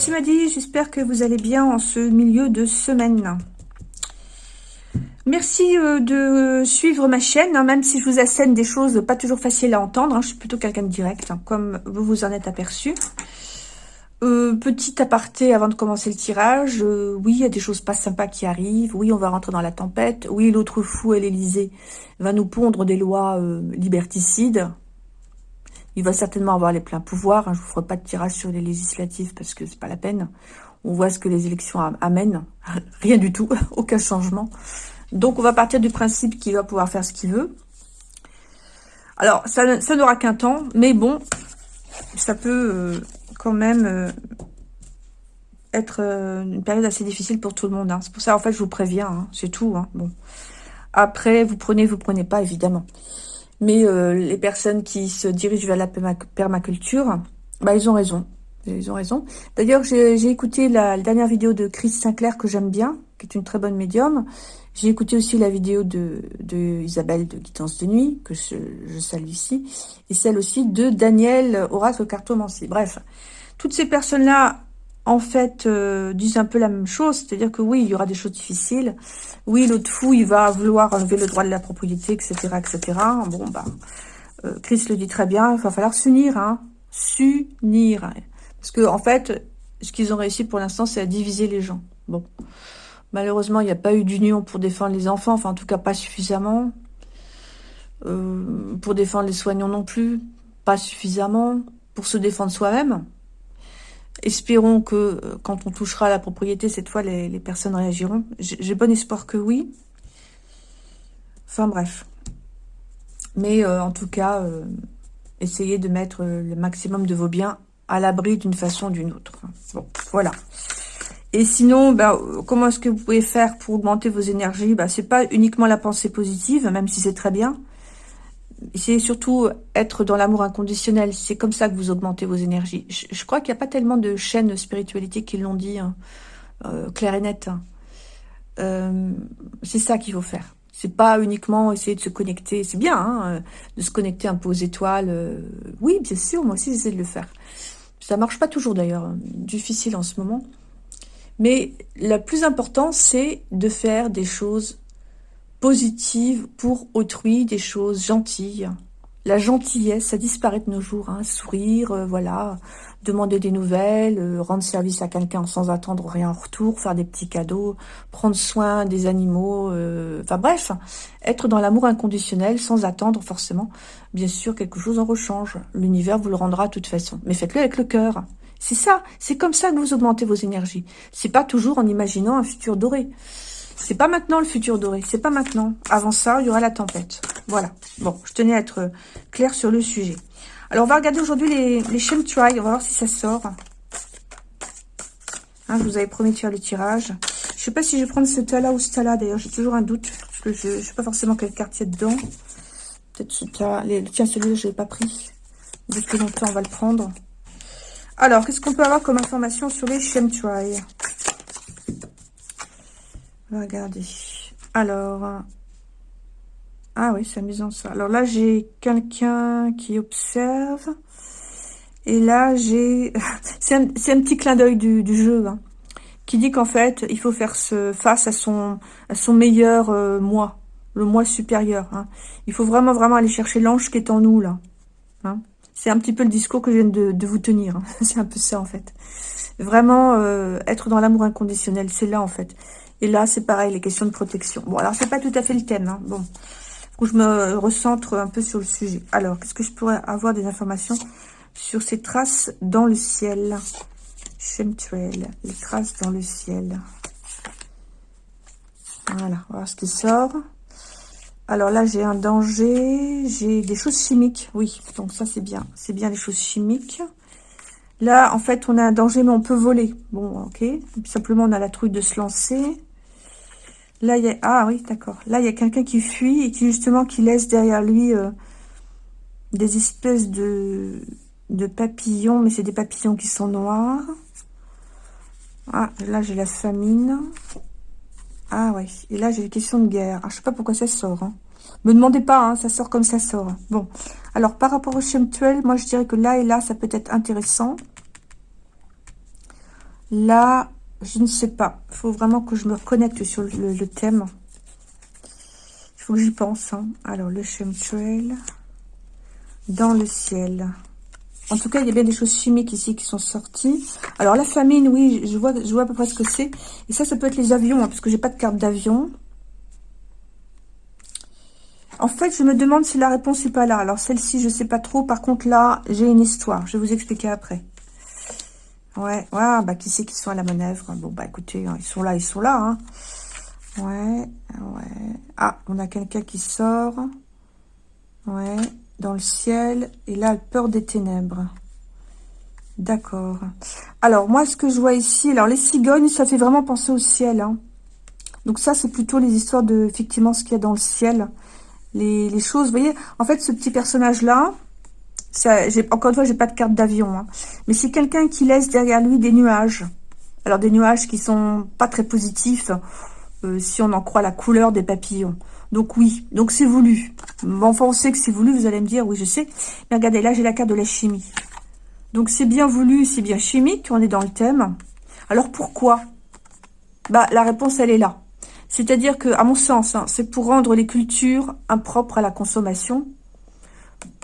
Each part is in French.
monde, c'est Maddy. J'espère que vous allez bien en ce milieu de semaine. Merci euh, de suivre ma chaîne, hein, même si je vous assène des choses pas toujours faciles à entendre. Hein. je suis plutôt quelqu'un de direct, hein, comme vous vous en êtes aperçu. Euh, petit aparté avant de commencer le tirage. Euh, oui, il y a des choses pas sympas qui arrivent. Oui, on va rentrer dans la tempête. Oui, l'autre fou à l'Elysée va nous pondre des lois liberticides. Il va certainement avoir les pleins pouvoirs. Hein. Je ne vous ferai pas de tirage sur les législatives parce que c'est pas la peine. On voit ce que les élections amènent. Rien du tout, aucun changement. Donc on va partir du principe qu'il va pouvoir faire ce qu'il veut. Alors, ça, n'aura qu'un temps, mais bon, ça peut euh, quand même euh, être euh, une période assez difficile pour tout le monde. Hein. C'est pour ça, en fait, je vous préviens, hein. c'est tout. Après, vous prenez, vous prenez pas, évidemment. Mais euh, les personnes qui se dirigent vers la permaculture, bah, ils ont raison. Ils ont raison. D'ailleurs, j'ai écouté la, dernière vidéo de Chris Sinclair que j'aime bien, qui est une très bonne médium. J'ai écouté aussi la vidéo de, de Isabelle de Guidance de Nuit, que je, je, salue ici, et celle aussi de Daniel Oracle Cartomancie. Bref, toutes ces personnes-là en fait, euh, disent un peu la même chose. C'est-à-dire que oui, il y aura des choses difficiles. Oui, l'autre fou, il va vouloir enlever le droit de la propriété, etc., etc. Bon, bah, euh, Chris le dit très bien, il va falloir s'unir, hein. S'unir. Parce que, en fait, ce qu'ils ont réussi pour l'instant, c'est à diviser les gens. Bon. Malheureusement, il n'y a pas eu d'union pour défendre les enfants, enfin, en tout cas, pas suffisamment. Euh, pour défendre les soignants non plus, pas suffisamment. Pour se défendre soi-même, Espérons que euh, quand on touchera la propriété, cette fois, les, personnes réagiront. J'ai bon espoir que oui. Enfin bref. Mais euh, en tout cas, euh, essayez de mettre le maximum de vos biens à l'abri d'une façon ou d'une autre. Bon, voilà. Et sinon, ben, comment est-ce que vous pouvez faire pour augmenter vos énergies? Ben, C'est pas uniquement la pensée positive, même si c'est très bien c'est surtout être dans l'amour inconditionnel. C'est comme ça que vous augmentez vos énergies. Je, crois qu'il n'y a pas tellement de chaînes de spiritualité qui l'ont dit, hein, euh, clair et net. Hein. Euh, c'est ça qu'il faut faire. C'est pas uniquement essayer de se connecter. C'est bien hein, euh, de se connecter un peu aux étoiles. oui, bien sûr, moi aussi j'essaie de le faire. Ça marche pas toujours d'ailleurs. Difficile en ce moment. Mais le plus important, c'est de faire des choses positive pour autrui, des choses gentilles. La gentillesse, ça disparaît de nos jours. Hein. Sourire, euh, voilà, demander des nouvelles, euh, rendre service à quelqu'un sans attendre rien en retour, faire des petits cadeaux, prendre soin des animaux, euh, enfin bref, être dans l'amour inconditionnel sans attendre forcément, bien sûr, quelque chose en rechange. L'univers vous le rendra de toute façon. Mais faites-le avec le cœur. C'est ça, c'est comme ça que vous augmentez vos énergies. C'est pas toujours en imaginant un futur doré. C'est pas maintenant le futur doré, c'est pas maintenant. Avant ça, il y aura la tempête. Voilà. Bon, je tenais à être clair sur le sujet. Alors, on va regarder aujourd'hui les, les Try. On va voir si ça sort. Hein, je vous avais promis de faire le tirage. Je sais pas si je vais prendre ce tas-là ou ce tas-là. D'ailleurs, j'ai toujours un doute. Parce que je ne sais pas forcément quel quartier dedans. Peut-être ce tas. Tiens, celui-là, je l'ai pas pris. Depuis longtemps, on va le prendre. Alors, qu'est-ce qu'on peut avoir comme information sur les Try? Regardez. Alors, ah oui, c'est amusant ça. Alors là, j'ai quelqu'un qui observe. Et là, j'ai... c'est un, petit clin d'œil du, jeu, hein, qui dit qu'en fait, il faut faire ce, face à son, meilleur euh, moi, le moi supérieur. Hein. Il faut vraiment, vraiment aller chercher l'ange qui est en nous, là. Hein. C'est un petit peu le discours que je viens de, vous tenir. C'est un peu ça, en fait. Vraiment, euh, être dans l'amour inconditionnel, c'est là, en fait. Et là, c'est pareil, les questions de protection. Bon, alors, c'est pas tout à fait le thème. Hein. Bon, faut que je me recentre un peu sur le sujet. Alors, qu'est-ce que je pourrais avoir des informations sur ces traces dans le ciel? Chemtrail, les traces dans le ciel. Voilà, on va voir ce qui sort. Alors là, j'ai un danger, j'ai des choses chimiques, oui, donc ça c'est bien, c'est bien les choses chimiques. Là, en fait, on a un danger, mais on peut voler. Bon, ok, simplement on a la trouille de se lancer. Là, il y a... Ah oui, d'accord. Là, il y a quelqu'un qui fuit et qui, justement, qui laisse derrière lui euh, des espèces de, de papillons. Mais c'est des papillons qui sont noirs. Ah, là, j'ai la famine. Ah ouais. Et là, j'ai les questions de guerre. Ah, je sais pas pourquoi ça sort. Hein. Me demandez pas, hein, ça sort comme ça sort. Bon. Alors, par rapport au chemtuel, moi, je dirais que là et là, ça peut être intéressant. Là, je ne sais pas. Il faut vraiment que je me reconnecte sur le, thème. Il faut que j'y pense. Hein. Alors, le chemtrail dans le ciel. En tout cas, il y a bien des choses chimiques ici qui sont sorties. Alors, la famine, oui, je vois, je vois à peu près ce que c'est. Et ça, ça peut être les avions, hein, parce que j'ai pas de carte d'avion. En fait, je me demande si la réponse n'est pas là. Alors, celle-ci, je sais pas trop. Par contre, là, j'ai une histoire. Je vais vous expliquer après. Ouais, ouais, bah, qui c'est qui sont à la manœuvre? Bon, bah, écoutez, hein, ils sont là, ils sont là, hein. Ouais, ouais. Ah, on a quelqu'un qui sort. Ouais, dans le ciel. Et là, peur des ténèbres. D'accord. Alors, moi, ce que je vois ici... Alors, les cigognes, ça fait vraiment penser au ciel, hein. Donc ça, c'est plutôt les histoires de, effectivement, ce qu'il y a dans le ciel. Les, les choses, vous voyez, en fait, ce petit personnage-là, encore une fois, j'ai pas de carte d'avion, hein. mais c'est quelqu'un qui laisse derrière lui des nuages. Alors des nuages qui sont pas très positifs, euh, si on en croit la couleur des papillons. Donc oui, donc c'est voulu. Enfin, on sait que c'est voulu, vous allez me dire, oui, je sais. Mais regardez, là, j'ai la carte de la chimie. Donc c'est bien voulu, c'est bien chimique, on est dans le thème. Alors pourquoi? Bah la réponse, elle est là. C'est-à-dire que, à mon sens, hein, c'est pour rendre les cultures impropres à la consommation,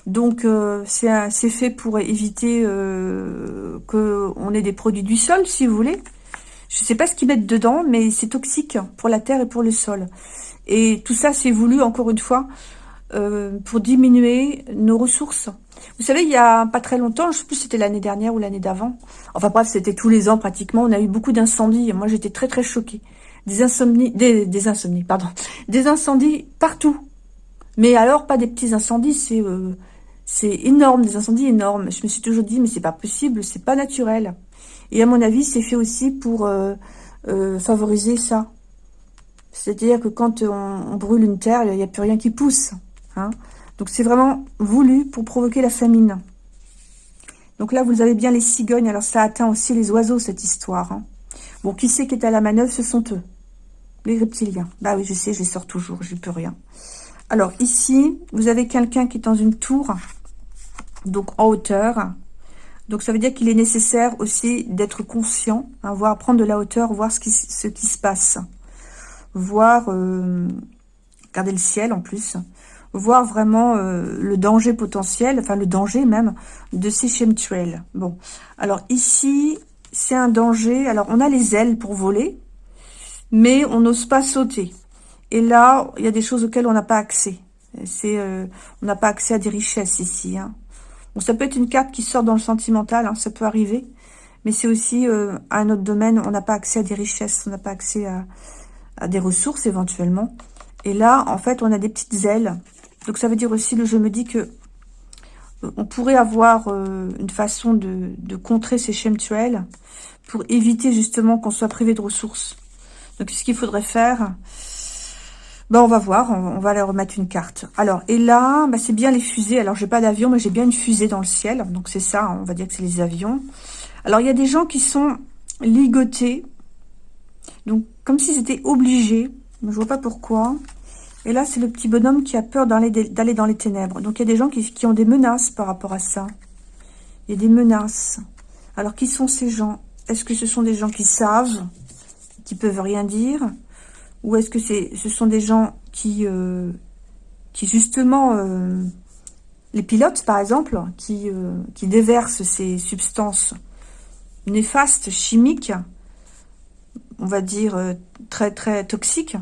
donc, euh, c'est fait pour éviter euh, qu'on ait des produits du sol, si vous voulez. Je ne sais pas ce qu'ils mettent dedans, mais c'est toxique pour la terre et pour le sol. Et tout ça, c'est voulu, encore une fois, euh, pour diminuer nos ressources. Vous savez, il y a pas très longtemps, je sais plus si c'était l'année dernière ou l'année d'avant, enfin bref, c'était tous les ans pratiquement, on a eu beaucoup d'incendies. Moi, j'étais très très choquée. Des insomnies, des, des insomnies, pardon. Des incendies partout. Mais alors, pas des petits incendies, c'est... Euh, c'est énorme, des incendies énormes. Je me suis toujours dit, mais c'est pas possible, c'est pas naturel. Et à mon avis, c'est fait aussi pour euh, euh, favoriser ça. C'est-à-dire que quand on, brûle une terre, il n'y a plus rien qui pousse. Hein. Donc c'est vraiment voulu pour provoquer la famine. Donc là, vous avez bien les cigognes. Alors ça atteint aussi les oiseaux, cette histoire. Hein. Bon, qui c'est qui est à la manœuvre? Ce sont eux. Les reptiliens. Bah oui, je sais, je les sors toujours, j'ai plus rien. Alors ici, vous avez quelqu'un qui est dans une tour donc en hauteur. Donc ça veut dire qu'il est nécessaire aussi d'être conscient, hein, voir prendre de la hauteur, voir ce qui, se passe. Voir, euh, regarder le ciel en plus, voir vraiment euh, le danger potentiel, enfin le danger même, de ces chemtrails. Bon, alors ici, c'est un danger. Alors on a les ailes pour voler, mais on n'ose pas sauter. Et là, il y a des choses auxquelles on n'a pas accès. C'est, euh, on n'a pas accès à des richesses ici. Hein. Bon, ça peut être une carte qui sort dans le sentimental, hein, ça peut arriver. Mais c'est aussi euh, un autre domaine, on n'a pas accès à des richesses, on n'a pas accès à, des ressources éventuellement. Et là, en fait, on a des petites ailes. Donc ça veut dire aussi, je me dis que euh, on pourrait avoir euh, une façon de, de, contrer ces chemtrails pour éviter justement qu'on soit privé de ressources. Donc ce qu'il faudrait faire, ben, on va voir, on, va leur remettre une carte. Alors, et là, ben, c'est bien les fusées. Alors, j'ai pas d'avion, mais j'ai bien une fusée dans le ciel. Donc, c'est ça, on va dire que c'est les avions. Alors, il y a des gens qui sont ligotés. Donc, comme si c'était obligé. Je vois pas pourquoi. Et là, c'est le petit bonhomme qui a peur d'aller dans les ténèbres. Donc, il y a des gens qui, qui ont des menaces par rapport à ça. Il y a des menaces. Alors, qui sont ces gens? Est-ce que ce sont des gens qui savent, qui peuvent rien dire? Ou est-ce que c'est, ce sont des gens qui, euh, qui justement, euh, les pilotes par exemple, qui, euh, qui déversent ces substances néfastes, chimiques, on va dire très très toxiques,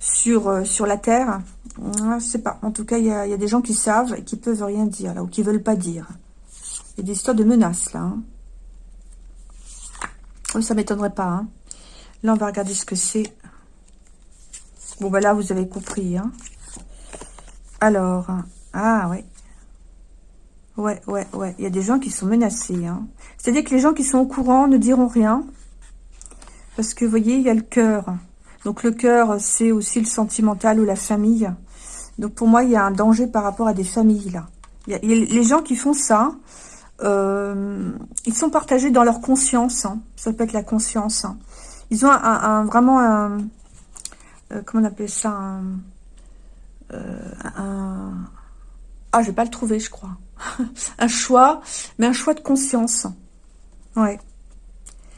sur, sur la Terre? Je sais pas. En tout cas, il y a, des gens qui savent et qui peuvent rien dire, là, ou qui veulent pas dire. Il y a des histoires de menaces, là. Hein. Oui, ça m'étonnerait pas. Hein. Là, on va regarder ce que c'est. Bon, ben là, vous avez compris. Hein. Alors, ah ouais. Ouais, ouais, ouais. Il y a des gens qui sont menacés. Hein. C'est-à-dire que les gens qui sont au courant ne diront rien. Parce que, vous voyez, il y a le cœur. Donc, le cœur, c'est aussi le sentimental ou la famille. Donc, pour moi, il y a un danger par rapport à des familles, là. Les gens qui font ça, euh, ils sont partagés dans leur conscience. Hein. Ça peut être la conscience. Ils ont vraiment un, euh, comment on appelle ça euh, un, ah je vais pas le trouver je crois un choix mais un choix de conscience ouais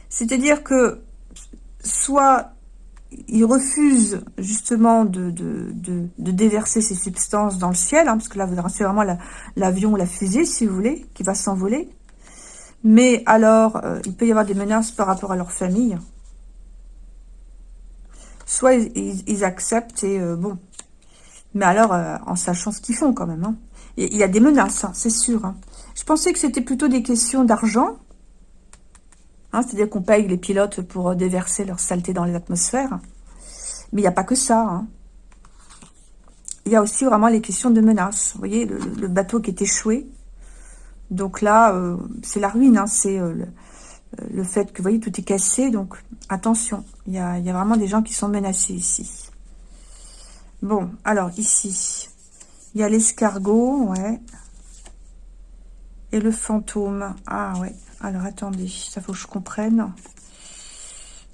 C'est-à-dire que soit il refuse justement de, déverser ces substances dans le ciel, hein, parce que là, c'est vraiment l'avion ou la fusée, si vous voulez, qui va s'envoler. Mais alors, euh, il peut y avoir des menaces par rapport à leur famille. Soit ils, acceptent et euh, bon. Mais alors, euh, en sachant ce qu'ils font quand même. Hein. Il y a des menaces, hein, c'est sûr. Je pensais que c'était plutôt des questions d'argent. C'est-à-dire qu'on paye les pilotes pour déverser leur saleté dans les atmosphères. Mais il n'y a pas que ça. Il y a aussi vraiment les questions de menaces. Vous voyez, le bateau qui est échoué, donc là, euh, c'est la ruine, hein, c'est euh, euh, le, fait que, vous voyez, tout est cassé. Donc, attention, il y a, vraiment des gens qui sont menacés ici. Bon, alors ici, il y a l'escargot, ouais. Et le fantôme. Ah ouais, alors attendez, ça faut que je comprenne.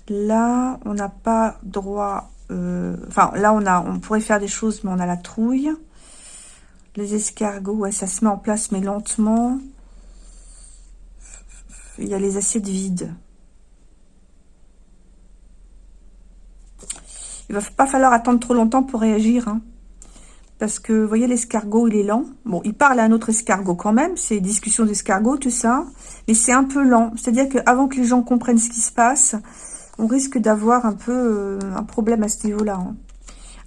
Là, on n'a pas droit... enfin, là, on, a, on pourrait faire des choses, mais on a la trouille. Les escargots, ouais, ça se met en place, mais lentement. Il y a les assiettes vides. Il va pas falloir attendre trop longtemps pour réagir. Hein. Parce que, vous voyez, l'escargot, il est lent. Bon, il parle à un autre escargot quand même. C'est discussion d'escargot, tout ça. Mais c'est un peu lent. C'est-à-dire qu'avant que les gens comprennent ce qui se passe, on risque d'avoir un peu euh, un problème à ce niveau-là. Hein.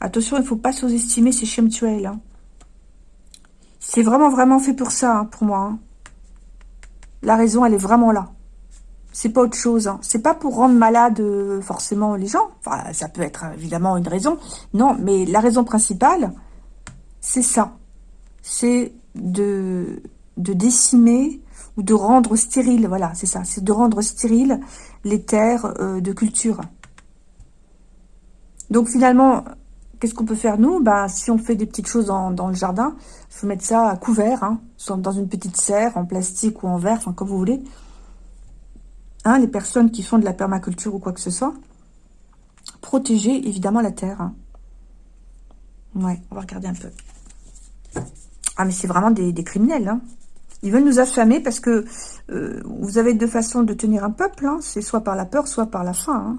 Attention, il ne faut pas sous-estimer ces chemtrails. Hein. C'est vraiment, vraiment fait pour ça, hein, pour moi. Hein. La raison, elle est vraiment là. C'est pas autre chose. Hein. C'est pas pour rendre malade euh, forcément les gens. Enfin, ça peut être évidemment une raison. Non, mais la raison principale, c'est ça. C'est de, de décimer ou de rendre stérile. Voilà, c'est ça. C'est de rendre stérile les terres euh, de culture. Donc finalement, Qu'est-ce qu'on peut faire, nous? Bah, Si on fait des petites choses dans, le jardin, il faut mettre ça à couvert, hein, soit dans une petite serre, en plastique ou en verre, enfin, comme vous voulez. Hein, les personnes qui font de la permaculture ou quoi que ce soit. Protéger, évidemment, la terre. Hein. Ouais, on va regarder un peu. Ah, mais c'est vraiment des, criminels. Hein. Ils veulent nous affamer parce que euh, vous avez deux façons de tenir un peuple. Hein. C'est soit par la peur, soit par la faim. Hein.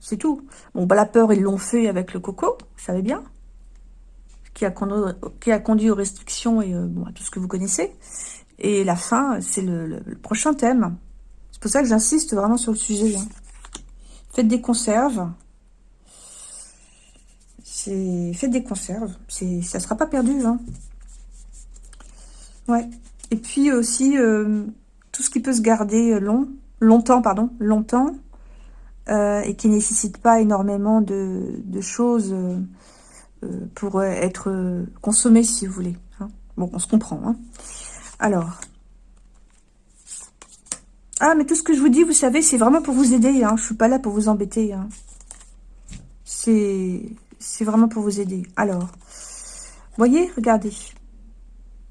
C'est tout. Bon, bah, la peur, ils l'ont fait avec le coco, vous savez bien. Qui a, conduit, aux restrictions et euh, à tout ce que vous connaissez. Et la faim, c'est le, prochain thème. C'est pour ça que j'insiste vraiment sur le sujet. Hein. Faites des conserves. Faites des conserves. Ça sera pas perdu. Hein. Ouais. Et puis aussi, euh, tout ce qui peut se garder long, longtemps, pardon, longtemps, euh, et qui nécessite pas énormément de, choses euh, euh, pour être consommé, si vous voulez. Hein. Bon, on se comprend. Hein. Alors. Ah, mais tout ce que je vous dis, vous savez, c'est vraiment pour vous aider. Hein. Je suis pas là pour vous embêter. Hein. C'est vraiment pour vous aider. Alors, voyez, regardez.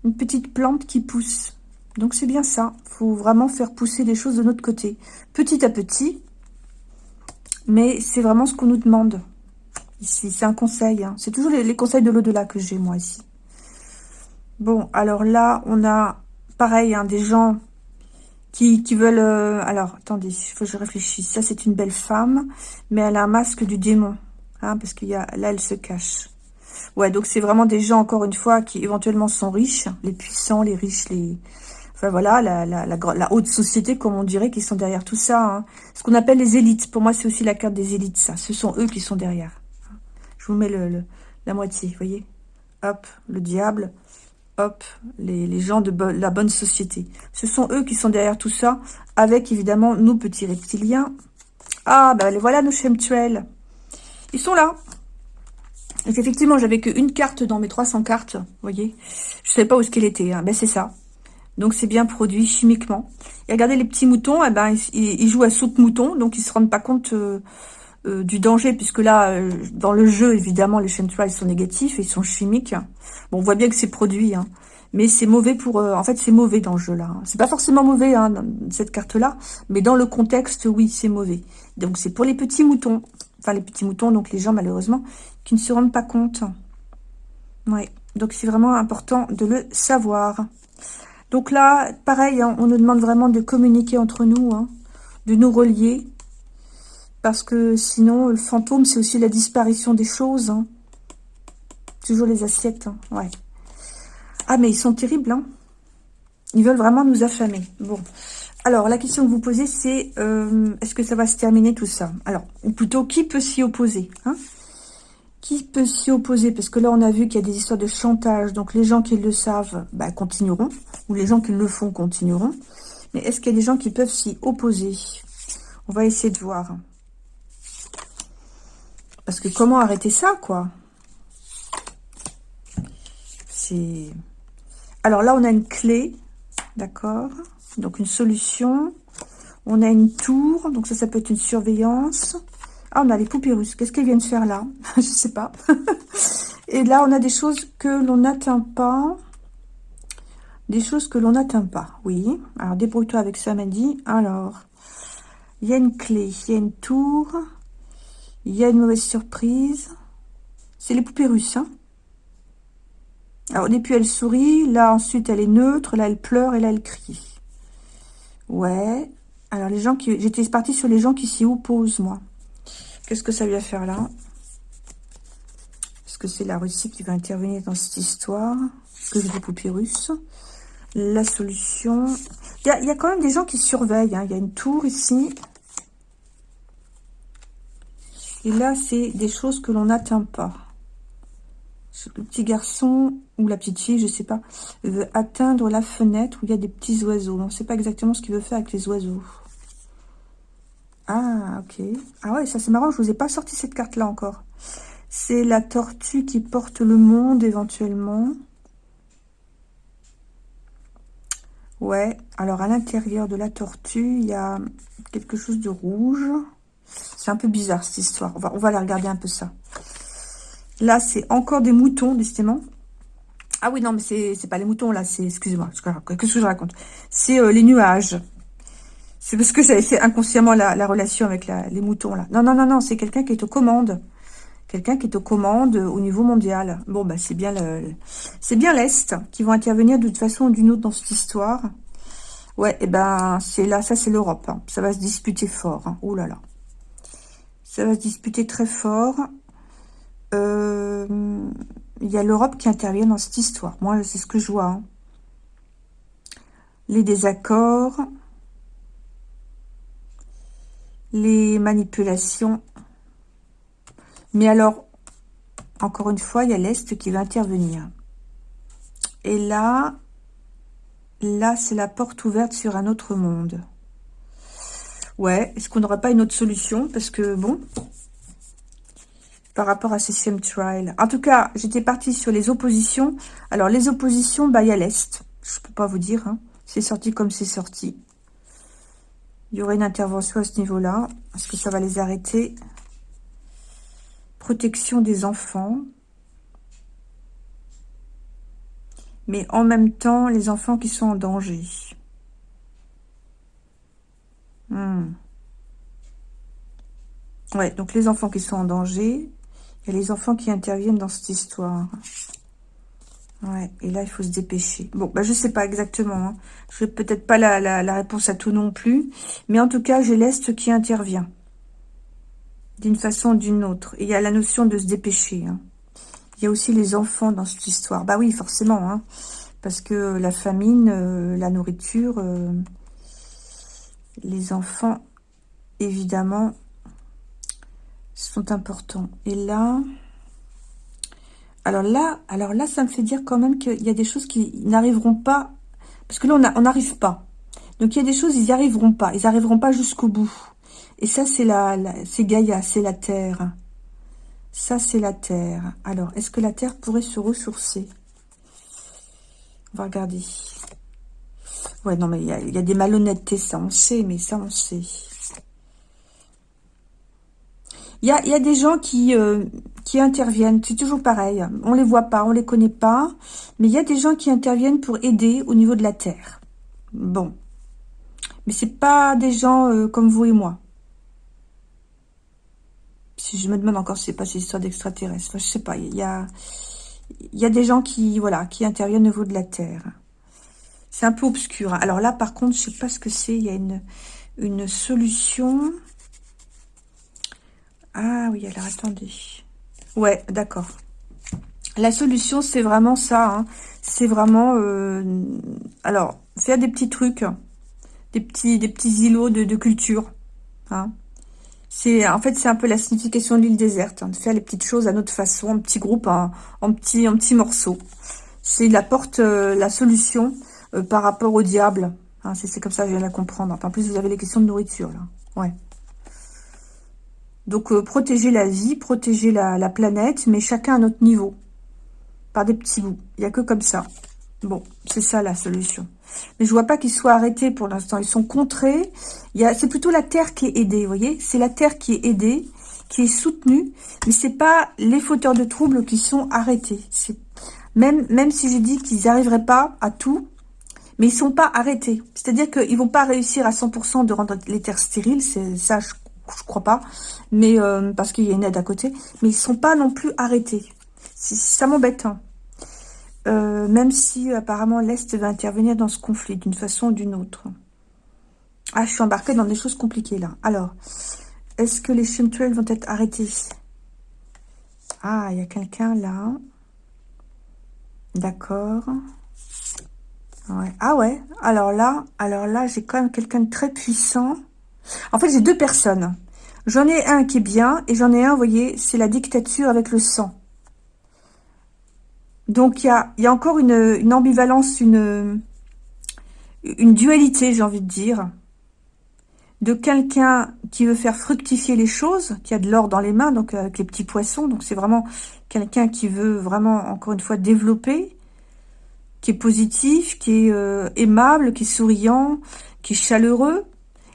Une petite plante qui pousse. Donc, c'est bien ça. Il faut vraiment faire pousser les choses de notre côté. Petit à petit, mais c'est vraiment ce qu'on nous demande ici. C'est un conseil. Hein. C'est toujours les, conseils de l'au-delà que j'ai, moi, ici. Bon, alors là, on a, pareil, hein, des gens qui, veulent... Euh, alors, attendez, il faut que je réfléchisse. Ça, c'est une belle femme, mais elle a un masque du démon. Hein, parce qu'il y a là, elle se cache. Ouais, donc c'est vraiment des gens, encore une fois, qui éventuellement sont riches. Les puissants, les riches, les enfin voilà, la, la, haute société, comme on dirait, qui sont derrière tout ça. Hein. Ce qu'on appelle les élites. Pour moi, c'est aussi la carte des élites, ça. Ce sont eux qui sont derrière. Je vous mets le, la moitié, vous voyez Hop, le diable. Hop, les, gens de la bonne société. Ce sont eux qui sont derrière tout ça, avec évidemment nos petits reptiliens. Ah, ben les voilà nos chemtrails. Ils sont là. effectivement, j'avais qu'une carte dans mes 300 cartes, voyez. Je ne savais pas où ce qu'elle était. Hein. Ben, c'est ça. Donc, c'est bien produit chimiquement. Et regardez, les petits moutons, eh ben, ils, jouent à soupe mouton, donc ils se rendent pas compte euh, euh, du danger, puisque là, euh, dans le jeu, évidemment, les chemtrails sont négatifs, et ils sont chimiques. Bon, on voit bien que c'est produit, hein. mais c'est mauvais pour... en fait, c'est mauvais dans le jeu, là. Hein. C'est pas forcément mauvais, hein, cette carte-là, mais dans le contexte, oui, c'est mauvais. Donc, c'est pour les petits moutons. Enfin, les petits moutons, donc les gens, malheureusement, qui ne se rendent pas compte. Ouais, donc c'est vraiment important de le savoir. Donc là, pareil, hein, on nous demande vraiment de communiquer entre nous, hein, de nous relier. Parce que sinon, le fantôme, c'est aussi la disparition des choses. Hein. Toujours les assiettes, ouais. Ah, mais ils sont terribles, hein. Ils veulent vraiment nous affamer. Bon. Alors, la question que vous posez, c'est euh, est-ce que ça va se terminer tout ça? Alors, ou plutôt, qui peut s'y opposer Qui peut s'y opposer? Parce que là, on a vu qu'il y a des histoires de chantage. Donc, les gens qui le savent bah, continueront. Ou les gens qui le font continueront. Mais est-ce qu'il y a des gens qui peuvent s'y opposer? On va essayer de voir. Parce que comment arrêter ça, quoi? C'est... Alors là, on a une clé, d'accord? Donc une solution. On a une tour, donc ça, ça peut être une surveillance. Ah, on a les poupées russes. Qu'est-ce qu'elles viennent faire là Je sais pas. Et là, on a des choses que l'on n'atteint pas. Des choses que l'on n'atteint pas, oui. Alors, débrouille-toi avec ça, Mandy. Alors, il y a une clé, il y a une tour. Il y a une mauvaise surprise. C'est les poupées russes. Hein Alors, au début, elle sourit. Là, ensuite, elle est neutre. Là, elle pleure. Et là, elle crie. Ouais. Alors, les gens qui... J'étais partie sur les gens qui s'y opposent, moi. Qu'est-ce que ça vient faire là? Est-ce que c'est la Russie qui va intervenir dans cette histoire? Que des poupées russes? La solution... Il y, a, quand même des gens qui surveillent. Hein. Il y a une tour ici. Et là, c'est des choses que l'on n'atteint pas. Le petit garçon ou la petite fille, je sais pas, veut atteindre la fenêtre où il y a des petits oiseaux. On ne sait pas exactement ce qu'il veut faire avec les oiseaux. Ah, ok. Ah ouais, ça c'est marrant, je vous ai pas sorti cette carte-là encore. C'est la tortue qui porte le monde éventuellement. Ouais, alors à l'intérieur de la tortue, il y a quelque chose de rouge. C'est un peu bizarre, cette histoire. On va, on aller regarder un peu ça. Là, c'est encore des moutons, décidément. Ah oui, non, mais c'est pas les moutons, là. C'est, excusez-moi, qu'est-ce que je raconte? C'est euh, les nuages. C'est parce que fait inconsciemment la, relation avec les moutons, là. Non, non, non, non, c'est quelqu'un qui est aux commandes. Quelqu'un qui est aux commandes au niveau mondial. Bon, bah, c'est bien c'est bien l'Est qui vont intervenir toute façon ou d'une autre dans cette histoire. Ouais, et eh ben, c'est là, ça, c'est l'Europe. Hein. Ça va se disputer fort. Hein. Oh là là. Ça va se disputer très fort. Euh, il y a l'Europe qui intervient dans cette histoire. Moi, c'est ce que je vois. Hein. Les désaccords. Les manipulations. Mais alors, encore une fois, il y a l'Est qui va intervenir. Et là, là, c'est la porte ouverte sur un autre monde. Ouais, est-ce qu'on n'aurait pas une autre solution? Parce que, bon, par rapport à ces trial. En tout cas, j'étais partie sur les oppositions. Alors, les oppositions, bah, il y a l'Est. Je peux pas vous dire. Hein. C'est sorti comme c'est sorti. Il y aurait une intervention à ce niveau-là. Est-ce que ça va les arrêter? Protection des enfants. Mais en même temps, les enfants qui sont en danger. Hmm. Ouais, donc les enfants qui sont en danger, et les enfants qui interviennent dans cette histoire. Ouais, et là, il faut se dépêcher. Bon, bah, je sais pas exactement. Hein. Je n'ai peut-être pas la, la, réponse à tout non plus. Mais en tout cas, j'ai l'Est qui intervient. D'une façon ou d'une autre. Et il y a la notion de se dépêcher. Hein. Il y a aussi les enfants dans cette histoire. Bah oui, forcément. Hein. Parce que la famine, euh, la nourriture, euh, les enfants, évidemment, sont importants. Et là, alors là, alors là, ça me fait dire quand même qu'il y a des choses qui n'arriveront pas, parce que là, on n'arrive pas. Donc, il y a des choses, ils n'y arriveront pas. Ils n'arriveront pas jusqu'au bout. Et ça, c'est la, c'est Gaïa, c'est la Terre. Ça, c'est la Terre. Alors, est-ce que la Terre pourrait se ressourcer? On va regarder. Ouais, non, mais il y a, des malhonnêtetés, ça on sait, mais ça on sait. Il y a, des gens qui, euh, qui interviennent, c'est toujours pareil. On les voit pas, on les connaît pas, mais il y a des gens qui interviennent pour aider au niveau de la Terre. Bon. Mais c'est pas des gens euh, comme vous et moi. Si je me demande encore si c'est pas ces histoires d'extraterrestres. Enfin, je sais pas, il y a, y a des gens qui, voilà, qui interviennent au niveau de la Terre. C'est un peu obscur. Hein. Alors là, par contre, je sais pas ce que c'est. Il y a une, une solution. Ah oui, alors attendez. Ouais, d'accord. La solution, c'est vraiment ça. Hein. C'est vraiment... Euh, alors, faire des petits trucs. Des petits, îlots de, culture. Hein. C'est En fait, c'est un peu la signification de l'île déserte. Hein, de faire les petites choses à notre façon, en petits groupes, en, petits, en morceaux. C'est la porte, euh, la solution euh, par rapport au diable. C'est comme ça que je viens de la comprendre. en plus, vous avez les questions de nourriture, là. Ouais. Donc, protéger la vie, protéger la, la planète, mais chacun à notre niveau des petits bouts. Il n'y a que comme ça. Bon, c'est ça la solution. Mais je vois pas qu'ils soient arrêtés pour l'instant. Ils sont contrés. C'est plutôt la Terre qui est aidée, vous voyez C'est la Terre qui est aidée, qui est soutenue. Mais c'est pas les fauteurs de troubles qui sont arrêtés. Même, même si j'ai dit qu'ils n'arriveraient pas à tout, mais ils sont pas arrêtés. C'est-à-dire qu'ils vont pas réussir à 100% de rendre les terres stériles. Ça, je, je crois pas. Mais euh, parce qu'il y a une aide à côté. Mais ils sont pas non plus arrêtés. Ça m'embête. Hein. Euh, même si apparemment l'Est va intervenir dans ce conflit d'une façon ou d'une autre. Ah, je suis embarquée dans des choses compliquées là. Alors, est-ce que les chemtrails vont être arrêtés? Ah, il y a quelqu'un là. D'accord. Ah ouais, alors là, alors là, j'ai quand même quelqu'un de très puissant. En fait, j'ai deux personnes. J'en ai un qui est bien, et j'en ai un, vous voyez, c'est la dictature avec le sang. Donc, il y a, encore une, ambivalence, une, dualité, j'ai envie de dire, de quelqu'un qui veut faire fructifier les choses, qui a de l'or dans les mains, donc avec les petits poissons. Donc, c'est vraiment quelqu'un qui veut vraiment, encore une fois, développer, qui est positif, qui est euh, aimable, qui est souriant, qui est chaleureux.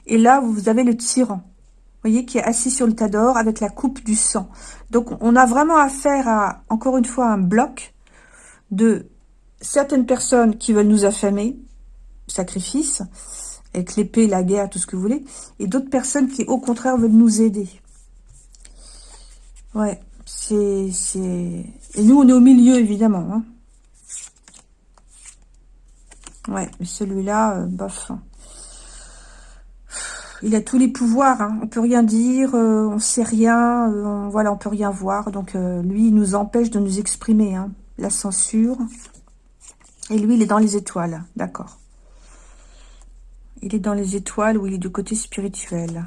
Et là, vous avez le tyran, vous voyez, qui est assis sur le tas d'or avec la coupe du sang. Donc, on a vraiment affaire à, encore une fois, un bloc de certaines personnes qui veulent nous affamer, sacrifice, avec l'épée, la guerre, tout ce que vous voulez, et d'autres personnes qui, au contraire, veulent nous aider. Ouais, c'est... Et nous, on est au milieu, évidemment. Hein. Ouais, mais celui-là, euh, bof. Il a tous les pouvoirs, hein. on peut rien dire, euh, on sait rien, euh, on, voilà, on peut rien voir. Donc, lui, il nous empêche de nous exprimer. Hein la censure. Et lui, il est dans les étoiles, d'accord. Il est dans les étoiles ou il est du côté spirituel.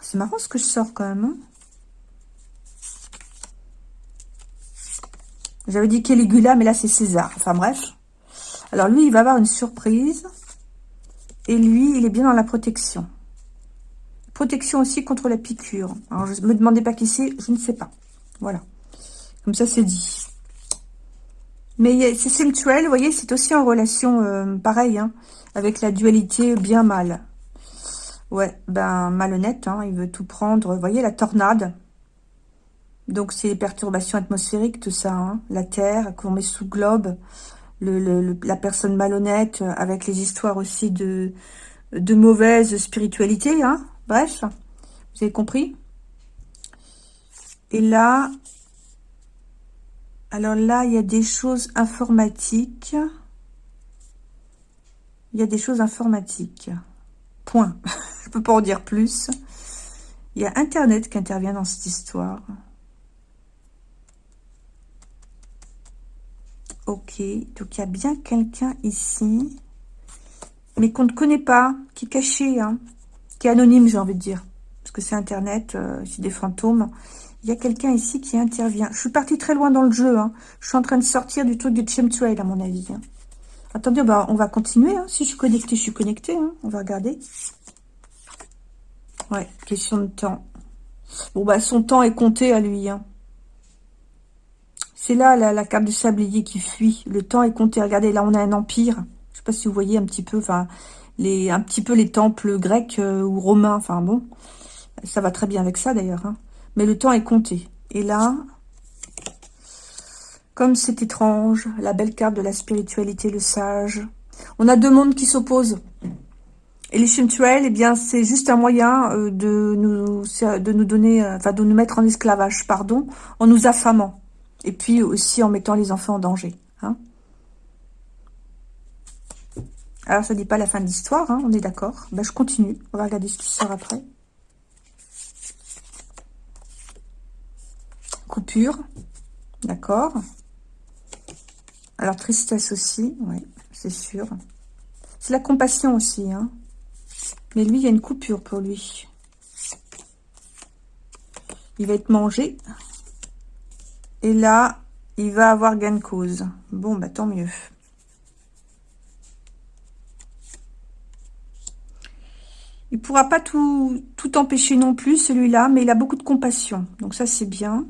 C'est marrant ce que je sors quand même. Hein. J'avais dit Caligula, mais là c'est César. Enfin bref. Alors lui, il va avoir une surprise. Et lui, il est bien dans la protection. Protection aussi contre la piqûre. Alors je me demandez pas qui c'est, je ne sais pas. Voilà. Comme ça, c'est dit. Mais c'est mutuel, vous voyez, c'est aussi en relation euh, pareil, hein, avec la dualité bien-mal. Ouais, ben malhonnête, hein, il veut tout prendre. Vous voyez, la tornade. Donc, c'est les perturbations atmosphériques, tout ça. Hein, la Terre qu'on met sous globe. Le, la personne malhonnête, avec les histoires aussi de, de mauvaise spiritualité. Hein, bref, vous avez compris Et là, alors là, il y a des choses informatiques. Il y a des choses informatiques. Point. Je peux pas en dire plus. Il y a Internet qui intervient dans cette histoire. Ok, donc il y a bien quelqu'un ici, mais qu'on ne connaît pas, qui est caché, hein, qui est anonyme, j'ai envie de dire, parce que c'est Internet, euh, c'est des fantômes. Il y a quelqu'un ici qui intervient. Je suis partie très loin dans le jeu. Hein. Je suis en train de sortir du truc de Chemtrail, à mon avis. Hein. Attendez, bah, on va continuer. Hein. Si je suis connectée, je suis connectée. On va regarder. Ouais, question de temps. Bon, bah, son temps est compté à lui. C'est là, la, carte du sablier qui fuit. Le temps est compté. Regardez, là, on a un empire. Je sais pas si vous voyez un petit peu, enfin, les, un petit peu les temples grecs euh, ou romains. Enfin, bon, ça va très bien avec ça, d'ailleurs. Mais le temps est compté. Et là, comme c'est étrange, la belle carte de la spiritualité, le sage. On a deux mondes qui s'opposent. Et les chemtrails, eh bien, c'est juste un moyen euh, de nous, de nous donner, euh, enfin, de nous mettre en esclavage, pardon, en nous affamant. Et puis aussi en mettant les enfants en danger. Hein. Alors, ça dit pas la fin de l'histoire, hein, on est d'accord. Ben, je continue. On va regarder ce qui sort après. Coupure. D'accord. Alors, tristesse aussi, oui, c'est sûr. C'est la compassion aussi, hein. Mais lui, il y a une coupure pour lui. Il va être mangé. Et là, il va avoir gain de cause. Bon, bah tant mieux. Il pourra pas tout, tout empêcher non plus, celui-là, mais il a beaucoup de compassion. Donc ça, c'est bien.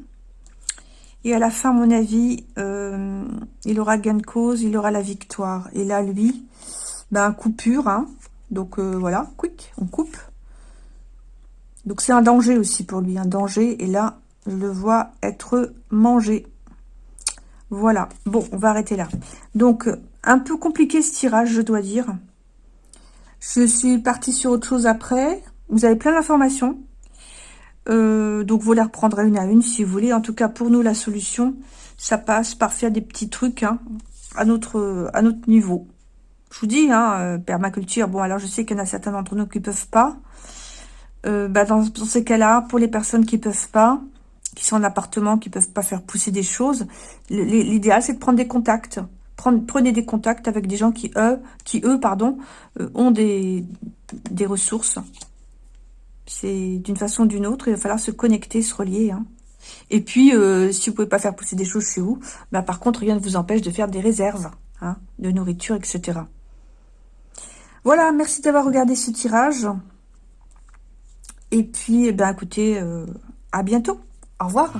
Et à la fin, à mon avis, euh, il aura gain de cause, il aura la victoire. Et là, lui, ben, coupure. Hein. Donc euh, voilà, quick, on coupe. Donc c'est un danger aussi pour lui, un danger. Et là, je le vois être mangé. Voilà. Bon, on va arrêter là. Donc, un peu compliqué ce tirage, je dois dire. Je suis partie sur autre chose après. Vous avez plein d'informations. Euh, donc, vous les reprendrez une à une si vous voulez. En tout cas, pour nous, la solution, ça passe par faire des petits trucs hein, à, notre, niveau. Je vous dis, hein, euh, permaculture, bon, alors je sais qu'il y en a certains d'entre nous qui peuvent pas. Euh, bah, dans, dans, ces cas-là, pour les personnes qui peuvent pas, qui sont en appartement, qui peuvent pas faire pousser des choses, l'idéal, c'est de prendre des contacts prenez des contacts avec des gens qui, eux, qui, eux pardon, euh, ont des, des ressources. C'est d'une façon ou d'une autre, il va falloir se connecter, se relier. Hein. Et puis, euh, si vous pouvez pas faire pousser des choses chez vous, bah, par contre, rien ne vous empêche de faire des réserves hein, de nourriture, etc. Voilà, merci d'avoir regardé ce tirage. Et puis, eh ben, écoutez, euh, à bientôt. Au revoir.